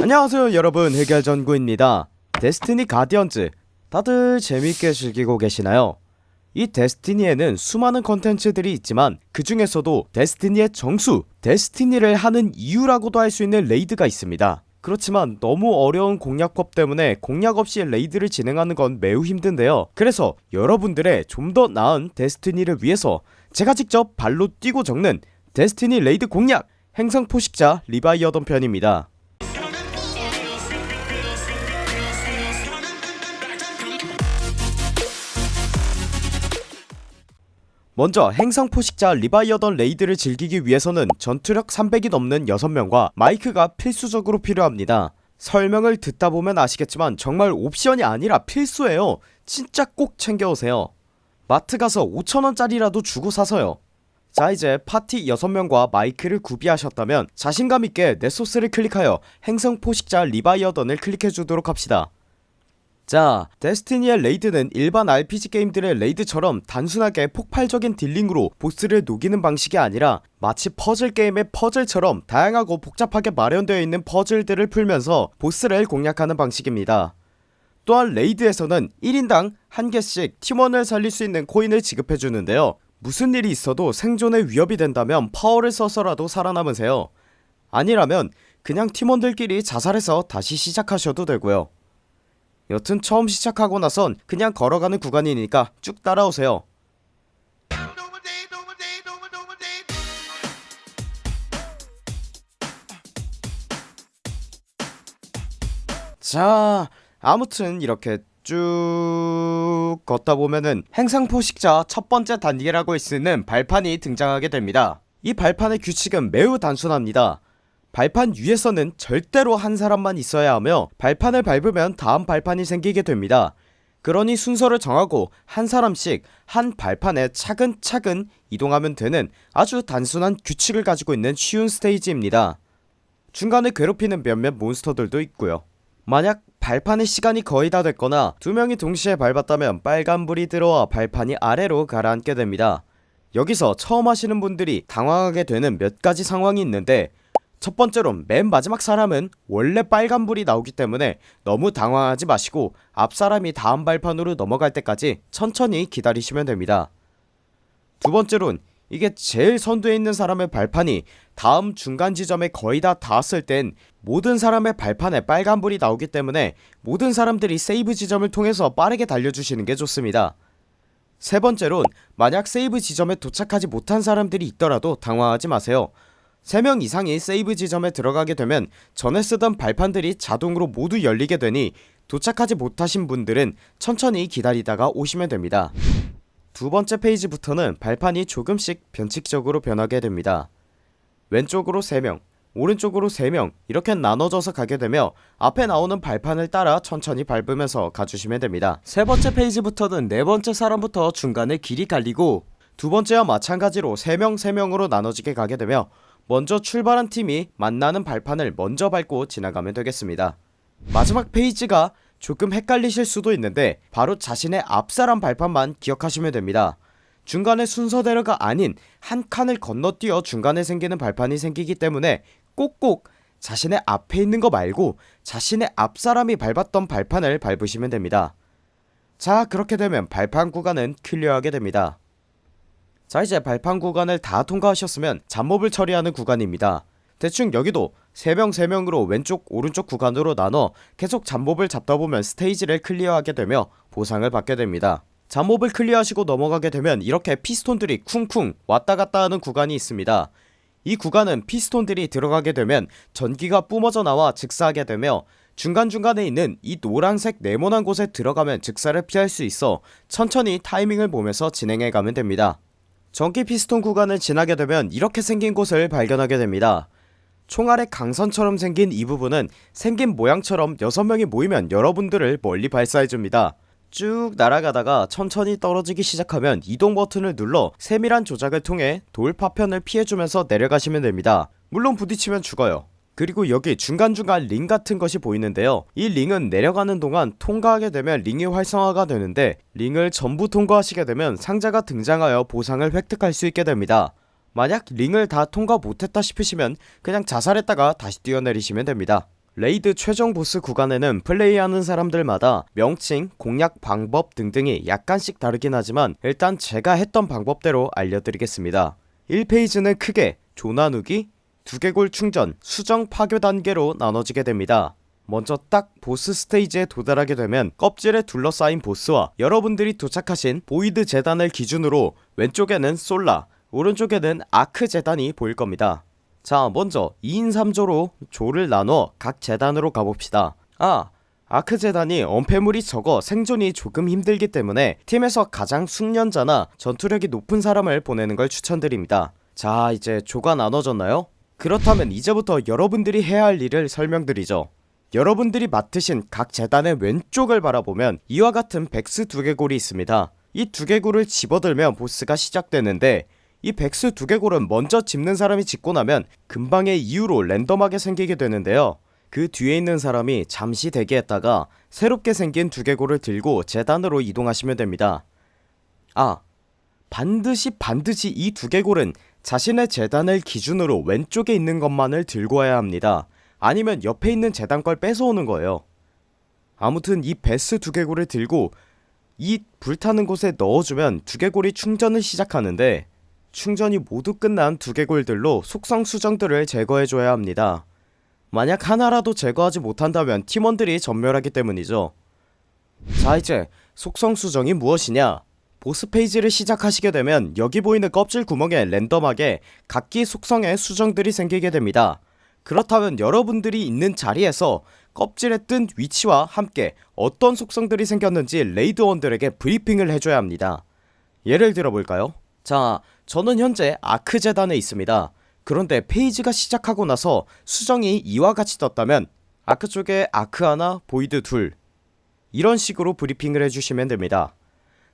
안녕하세요 여러분. 해결전구입니다. 데스티니 가디언즈. 다들 재밌게 즐기고 계시나요? 이 데스티니에는 수많은 컨텐츠들이 있지만 그 중에서도 데스티니의 정수 데스티니를 하는 이유라고도 할 수 있는 레이드가 있습니다. 그렇지만 너무 어려운 공략법 때문에 공략 없이 레이드를 진행하는 건 매우 힘든데요. 그래서 여러분들의 좀 더 나은 데스티니를 위해서 제가 직접 발로 뛰고 적는 데스티니 raid 공략! 행성 포식자 리바이어던 편입니다 먼저 행성 포식자 리바이어던 raid를 즐기기 위해서는 전투력 300이 넘는 6명과 마이크가 필수적으로 필요합니다. 설명을 듣다보면 아시겠지만 정말 옵션이 아니라 필수예요. 진짜 꼭 챙겨오세요. 마트 가서 5천원짜리라도 주고 사세요. 자 이제 파티 6명과 마이크를 구비하셨다면 자신감있게 네소스를 클릭하여 행성 포식자 리바이어던을 클릭해주도록 합시다 자 데스티니의 raid는 일반 RPG 게임들의 raid처럼 단순하게 폭발적인 dealing으로 보스를 녹이는 방식이 아니라 마치 퍼즐 게임의 퍼즐처럼 다양하고 복잡하게 마련되어 있는 퍼즐들을 풀면서 보스를 공략하는 방식입니다. 또한 레이드에서는 1인당 한개씩 팀원을 살릴 수 있는 코인을 지급해주는데요. 무슨 일이 있어도 생존에 위협이 된다면 파워를 써서라도 살아남으세요. 아니라면 그냥 팀원들끼리 자살해서 다시 시작하셔도 되고요 여튼 처음 시작하고 나선 그냥 걸어가는 구간이니까 쭉 따라오세요. 자 아무튼 이렇게 쭉 걷다 보면은 행상포식자 첫 번째 단계라고 있는 발판이 등장하게 됩니다. 이 발판의 규칙은 매우 단순합니다 발판 위에서는 절대로 한 사람만 있어야 하며 발판을 밟으면 다음 발판이 생기게 됩니다. 그러니 순서를 정하고 한 사람씩 한 발판에 차근차근 이동하면 되는 아주 단순한 규칙을 가지고 있는 쉬운 스테이지입니다. 중간에 괴롭히는 몇몇 몬스터들도 있고요. 만약 발판의 시간이 거의 다 됐거나 두 명이 동시에 밟았다면 빨간불이 들어와 발판이 아래로 가라앉게 됩니다. 여기서 처음 하시는 분들이 당황하게 되는 몇 가지 상황이 있는데 첫 번째로 맨 마지막 사람은 원래 빨간불이 나오기 때문에 너무 당황하지 마시고 앞 사람이 다음 발판으로 넘어갈 때까지 천천히 기다리시면 됩니다. 두 번째론 이게 제일 선두에 있는 사람의 발판이 다음 중간 지점에 거의 다 닿았을 땐 모든 사람의 발판에 빨간불이 나오기 때문에 모든 사람들이 세이브 지점을 통해서 빠르게 달려주시는 게 좋습니다. 세 번째론 만약 세이브 지점에 도착하지 못한 사람들이 있더라도 당황하지 마세요 3명 이상이 세이브 지점에 들어가게 되면 전에 쓰던 발판들이 자동으로 모두 열리게 되니 도착하지 못하신 분들은 천천히 기다리다가 오시면 됩니다. 두번째 페이지부터는 발판이 조금씩 변칙적으로 변하게 됩니다. 왼쪽으로 3명 오른쪽으로 3명 이렇게 나눠져서 가게 되며 앞에 나오는 발판을 따라 천천히 밟으면서 가주시면 됩니다. 세번째 페이지부터는 네번째 사람부터 중간에 길이 갈리고 두번째와 마찬가지로 3명 3명으로 나눠지게 가게 되며 먼저 출발한 팀이 만나는 발판을 먼저 밟고 지나가면 되겠습니다. 마지막 페이지가 조금 헷갈리실 수도 있는데 바로 자신의 앞사람 발판만 기억하시면 됩니다. 중간에 순서대로가 아닌 한 칸을 건너뛰어 중간에 생기는 발판이 생기기 때문에 꼭꼭 자신의 앞에 있는 거 말고 자신의 앞사람이 밟았던 발판을 밟으시면 됩니다. 자 그렇게 되면 발판 구간은 클리어하게 됩니다 자 이제 발판 구간을 다 통과하셨으면 잡몹을 처리하는 구간입니다. 대충 여기도 3명 3명으로 왼쪽 오른쪽 구간으로 나눠 계속 잡몹을 잡다보면 스테이지를 clear하게 되며 보상을 받게 됩니다. 잡몹을 clear하시고 넘어가게 되면 이렇게 피스톤들이 쿵쿵 왔다갔다 하는 구간이 있습니다. 이 구간은 피스톤들이 들어가게 되면 전기가 뿜어져 나와 즉사하게 되며 중간중간에 있는 이 노란색 네모난 곳에 들어가면 즉사를 피할 수 있어 천천히 타이밍을 보면서 진행해가면 됩니다 전기 피스톤 구간을 지나게 되면 이렇게 생긴 곳을 발견하게 됩니다. 총알의 강선처럼 생긴 이 부분은 생긴 모양처럼 6명이 모이면 여러분들을 멀리 발사해줍니다. 쭉 날아가다가 천천히 떨어지기 시작하면 이동 버튼을 눌러 세밀한 조작을 통해 돌 파편을 피해주면서 내려가시면 됩니다. 물론 부딪히면 죽어요 그리고 여기 중간중간 링 같은 것이 보이는데요. 이 링은 내려가는 동안 통과하게 되면 링이 활성화가 되는데 링을 전부 통과하시게 되면 상자가 등장하여 보상을 획득할 수 있게 됩니다. 만약 링을 다 통과 못했다 싶으시면 그냥 자살했다가 다시 뛰어내리시면 됩니다. raid 최종 보스 구간에는 플레이하는 사람들마다 명칭, 공략 방법 등등이 약간씩 다르긴 하지만 일단 제가 했던 방법대로 알려드리겠습니다. 1페이지는 크게 조 나누기, 두개골 충전, 수정 파괴 단계로 나눠지게 됩니다. 먼저 딱 보스 스테이지에 도달하게 되면 껍질에 둘러싸인 보스와 여러분들이 도착하신 Void 제단을 기준으로 왼쪽에는 Solar 오른쪽에는 Arc 제단이 보일 겁니다. 자 먼저 2인 3조로 조를 나눠 각 재단으로 가봅시다. 아 아크 재단이 엄폐물이 적어 생존이 조금 힘들기 때문에 팀에서 가장 숙련자나 전투력이 높은 사람을 보내는 걸 추천드립니다. 자 이제 조가 나눠졌나요? 그렇다면 이제부터 여러분들이 해야 할 일을 설명드리죠. 여러분들이 맡으신 각 재단의 왼쪽을 바라보면 이와 같은 백스 두개골이 있습니다. 이 두개골을 집어들면 보스가 시작되는데 이 백스 두개골은 먼저 집는 사람이 집고 나면 금방의 이유로 랜덤하게 생기게 되는데요. 그 뒤에 있는 사람이 잠시 대기했다가 새롭게 생긴 두개골을 들고 재단으로 이동하시면 됩니다. 아 반드시 반드시 이 두개골은 자신의 재단을 기준으로 왼쪽에 있는 것만을 들고 와야 합니다. 아니면 옆에 있는 재단 걸 뺏어오는 거예요. 아무튼 이 베스 두개골을 들고 이 불타는 곳에 넣어주면 두개골이 충전을 시작하는데 충전이 모두 끝난 두개골들로 속성 수정들을 제거해줘야 합니다. 만약 하나라도 제거하지 못한다면 팀원들이 전멸하기 때문이죠. 자 이제 속성 수정이 무엇이냐 보스 페이지를 시작하시게 되면 여기 보이는 껍질 구멍에 랜덤하게 각기 속성의 수정들이 생기게 됩니다. 그렇다면 여러분들이 있는 자리에서 껍질에 뜬 위치와 함께 어떤 속성들이 생겼는지 raid원들에게 브리핑을 해줘야 합니다. 예를 들어볼까요? 자 저는 현재 Arc 제단에 있습니다. 그런데 페이지가 시작하고 나서 수정이 이와 같이 떴다면 Arc 쪽에 Arc 하나 Void 둘 이런 식으로 브리핑을 해주시면 됩니다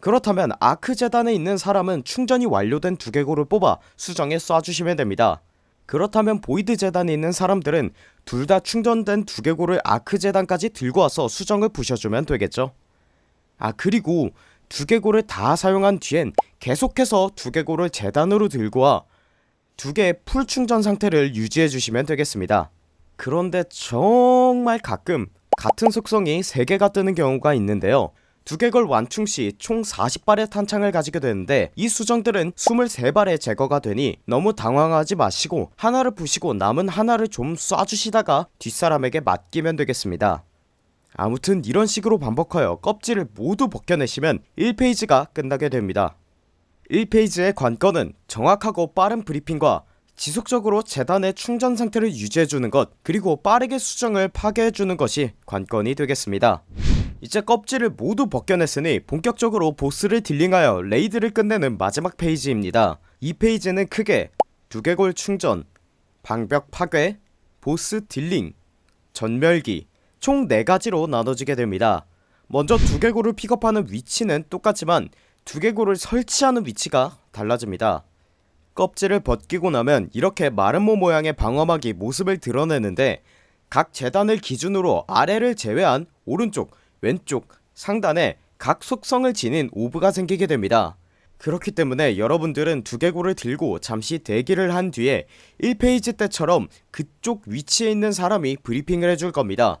그렇다면 Arc 제단에 있는 사람은 충전이 완료된 두개골을 뽑아 수정에 쏴주시면 됩니다. 그렇다면 Void 제단에 있는 사람들은 둘 다 충전된 두개골을 Arc 제단까지 들고 와서 수정을 부셔주면 되겠죠. 아 그리고 두개골을 다 사용한 뒤엔 계속해서 두개골을 제단으로 들고 와 두 개의 풀 충전 상태를 유지해주시면 되겠습니다. 그런데 정말 가끔 같은 속성이 3개가 뜨는 경우가 있는데요 두개골 완충 시 총 40발의 탄창을 가지게 되는데 이 수정들은 23발에 제거가 되니 너무 당황하지 마시고 하나를 부시고 남은 하나를 좀 쏴주시다가 뒷사람에게 맡기면 되겠습니다. 아무튼 이런 식으로 반복하여 껍질을 모두 벗겨내시면 1페이지가 끝나게 됩니다. 1페이지의 관건은 정확하고 빠른 브리핑과 지속적으로 제단의 충전 상태를 유지해주는 것 그리고 빠르게 수정을 파괴해주는 것이 관건이 되겠습니다 이제 껍질을 모두 벗겨냈으니 본격적으로 보스를 dealing하여 raid를 끝내는 마지막 페이지입니다. 이 페이지는 크게 두개골 충전 방벽 파괴 보스 dealing 전멸기 총 4가지로 나눠지게 됩니다. 먼저 두개골을 픽업하는 위치는 똑같지만 두개골을 설치하는 위치가 달라집니다. 껍질을 벗기고 나면 이렇게 마름모 모양의 방어막이 모습을 드러내는데 각 제단을 기준으로 아래를 제외한 오른쪽 왼쪽 상단에 각 속성을 지닌 orb가 생기게 됩니다. 그렇기 때문에 여러분들은 두개골을 들고 잠시 대기를 한 뒤에 1페이지 때처럼 그쪽 위치에 있는 사람이 브리핑을 해줄 겁니다.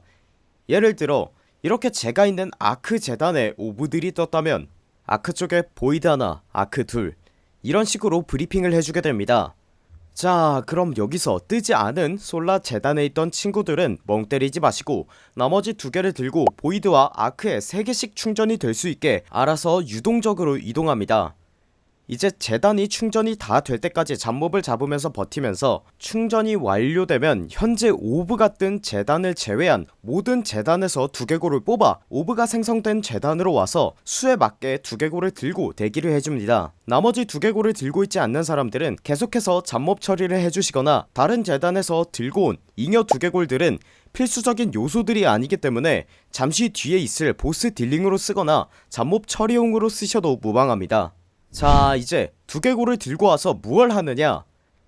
예를 들어 이렇게 제가 있는 Arc 제단에 orb들이 떴다면 Arc 쪽에 Void 하나 Arc 둘 이런 식으로 브리핑을 해주게 됩니다 자 그럼 여기서 뜨지 않은 Solar 제단에 있던 친구들은 멍 때리지 마시고 나머지 두 개를 들고 보이드와 아크에 3개씩 충전이 될 수 있게 알아서 유동적으로 이동합니다 이제 제단이 충전이 다 될 때까지 잡몹을 잡으면서 버티면서 충전이 완료되면 현재 orb가 뜬 제단을 제외한 모든 제단에서 두개골을 뽑아 orb가 생성된 제단으로 와서 수에 맞게 두개골을 들고 대기를 해줍니다. 나머지 두개골을 들고 있지 않는 사람들은 계속해서 잡몹 처리를 해주시거나 다른 제단에서 들고 온 잉여 두개골들은 필수적인 요소들이 아니기 때문에 잠시 뒤에 있을 보스 dealing으로 쓰거나 잡몹 처리용으로 쓰셔도 무방합니다 자 이제 두개골을 들고 와서 무얼 하느냐?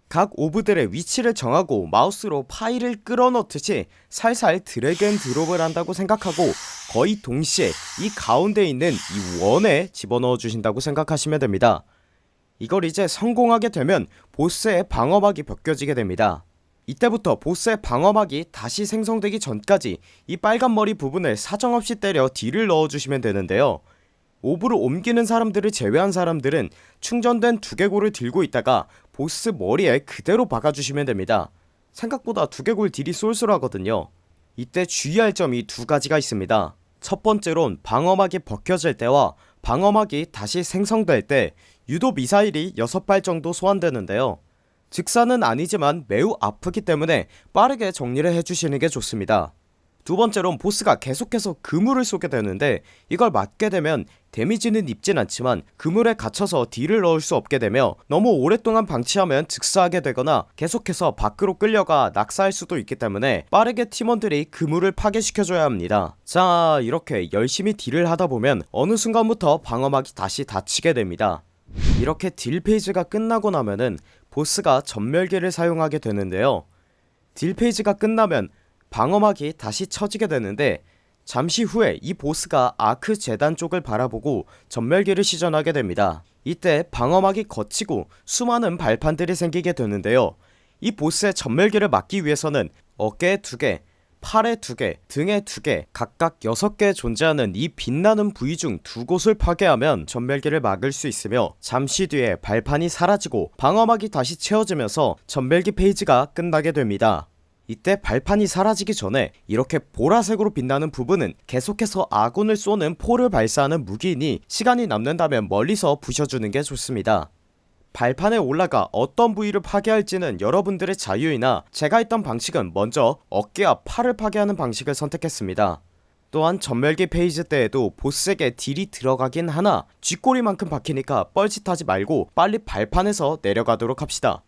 각 orb들의 위치를 정하고 마우스로 파일을 끌어넣듯이 살살 drag and drop을 한다고 생각하고 거의 동시에 이 가운데 있는 이 원에 집어넣어 주신다고 생각하시면 됩니다. 이걸 이제 성공하게 되면 보스의 방어막이 벗겨지게 됩니다. 이때부터 보스의 방어막이 다시 생성되기 전까지 이 빨간 머리 부분을 사정없이 때려 deal을 넣어주시면 되는데요 옵으로 옮기는 사람들을 제외한 사람들은 충전된 두개골을 들고 있다가 보스 머리에 그대로 박아주시면 됩니다. 생각보다 두개골 딜이 쏠쏠하거든요. 이때 주의할 점이 두 가지가 있습니다. 첫 번째론 방어막이 벗겨질 때와 방어막이 다시 생성될 때 유도 미사일이 6발 정도 소환되는데요. 즉사는 아니지만 매우 아프기 때문에 빠르게 정리를 해주시는게 좋습니다 두 번째론 보스가 계속해서 그물을 쏘게 되는데 이걸 맞게 되면 데미지는 입진 않지만 그물에 갇혀서 딜을 넣을 수 없게 되며 너무 오랫동안 방치하면 즉사하게 되거나 계속해서 밖으로 끌려가 낙사할 수도 있기 때문에 빠르게 팀원들이 그물을 파괴시켜줘야 합니다. 자 이렇게 열심히 딜을 하다보면 어느 순간부터 방어막이 다시 닫히게 됩니다. 이렇게 딜 페이지가 끝나고 나면은 보스가 전멸기를 사용하게 되는데요. 딜 페이지가 끝나면 방어막이 다시 쳐지게 되는데 잠시 후에 이 보스가 아크 재단 쪽을 바라보고 전멸기를 시전하게 됩니다. 이때 방어막이 걷히고 수많은 발판들이 생기게 되는데요. 이 보스의 전멸기를 막기 위해서는 어깨에 두개 팔에 두개 등에 두개 각각 6개 존재하는 이 빛나는 부위 중 두 곳을 파괴하면 전멸기를 막을 수 있으며 잠시 뒤에 발판이 사라지고 방어막이 다시 채워지면서 전멸기 페이지가 끝나게 됩니다 이때 발판이 사라지기 전에 이렇게 보라색으로 빛나는 부분은 계속해서 아군을 쏘는 포를 발사하는 무기이니 시간이 남는다면 멀리서 부셔주는 게 좋습니다. 발판에 올라가 어떤 부위를 파괴할지는 여러분들의 자유이나 제가 했던 방식은 먼저 어깨와 팔을 파괴하는 방식을 선택했습니다. 또한 전멸기 페이지 때에도 보스에게 딜이 들어가긴 하나 쥐꼬리만큼 박히니까 뻘짓하지 말고 빨리 발판에서 내려가도록 합시다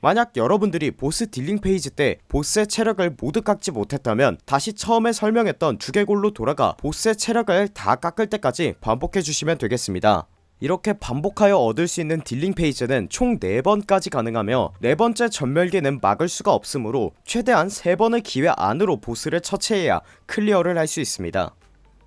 만약 여러분들이 보스 dealing phase 때 보스의 체력을 모두 깎지 못했다면 다시 처음에 설명했던 두개골로 돌아가 보스의 체력을 다 깎을 때까지 반복해주시면 되겠습니다. 이렇게 반복하여 얻을 수 있는 dealing phase는 총 4번까지 가능하며 네번째 전멸기는 막을 수가 없으므로 최대한 3번의 기회 안으로 보스를 처치해야 clear를 할 수 있습니다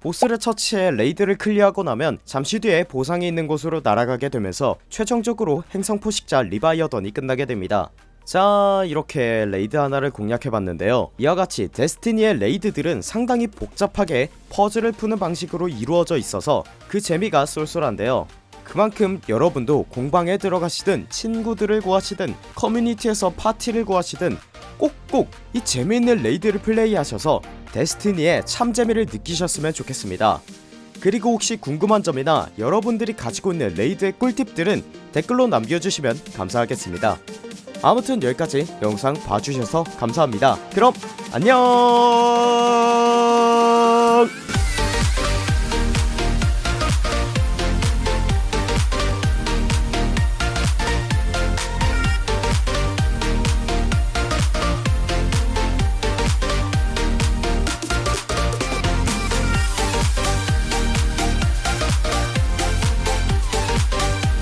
보스를 처치해 raid를 clear하고 나면 잠시 뒤에 보상이 있는 곳으로 날아가게 되면서 최종적으로 행성 포식자 리바이어던이 끝나게 됩니다. 자 이렇게 raid 하나를 공략해봤는데요. 이와같이 데스티니의 raid들은 상당히 복잡하게 퍼즐을 푸는 방식으로 이루어져 있어서 그 재미가 쏠쏠한데요. 그만큼 여러분도 공방에 들어가시든 친구들을 구하시든 커뮤니티에서 파티를 구하시든 꼭꼭 이 재미있는 raid를 플레이하셔서 데스티니의 참재미를 느끼셨으면 좋겠습니다. 그리고 혹시 궁금한 점이나 여러분들이 가지고 있는 raid의 꿀팁들은 댓글로 남겨주시면 감사하겠습니다. 아무튼 여기까지 영상 봐주셔서 감사합니다. 그럼 안녕